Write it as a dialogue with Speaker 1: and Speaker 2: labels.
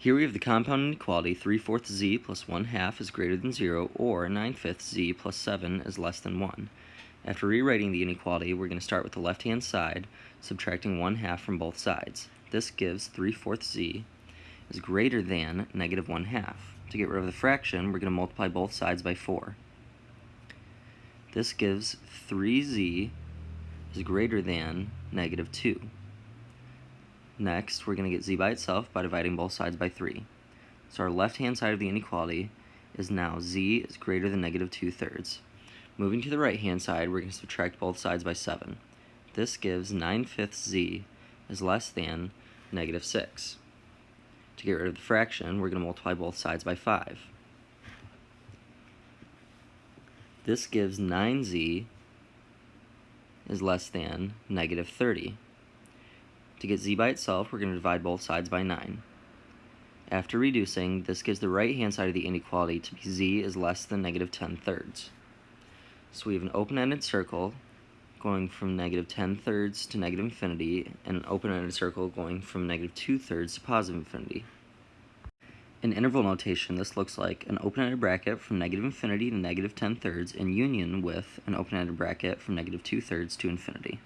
Speaker 1: Here we have the compound inequality 3 fourths z plus 1 half is greater than 0 or 9 fifths z plus 7 is less than 1. After rewriting the inequality, we're going to start with the left-hand side, subtracting 1 half from both sides. This gives 3 fourths z is greater than negative 1 half. To get rid of the fraction, we're going to multiply both sides by 4. This gives 3z is greater than negative 2. Next, we're going to get z by itself by dividing both sides by 3. So our left-hand side of the inequality is now z is greater than negative 2 thirds. Moving to the right-hand side, we're going to subtract both sides by 7. This gives 9 fifths z is less than negative 6. To get rid of the fraction, we're going to multiply both sides by 5. This gives 9z is less than negative 30. To get z by itself, we're going to divide both sides by 9. After reducing, this gives the right-hand side of the inequality to be z is less than negative 10 thirds. So we have an open-ended circle going from negative 10 thirds to negative infinity, and an open-ended circle going from negative 2 thirds to positive infinity. In interval notation, this looks like an open-ended bracket from negative infinity to negative 10 thirds in union with an open-ended bracket from negative 2 thirds to infinity.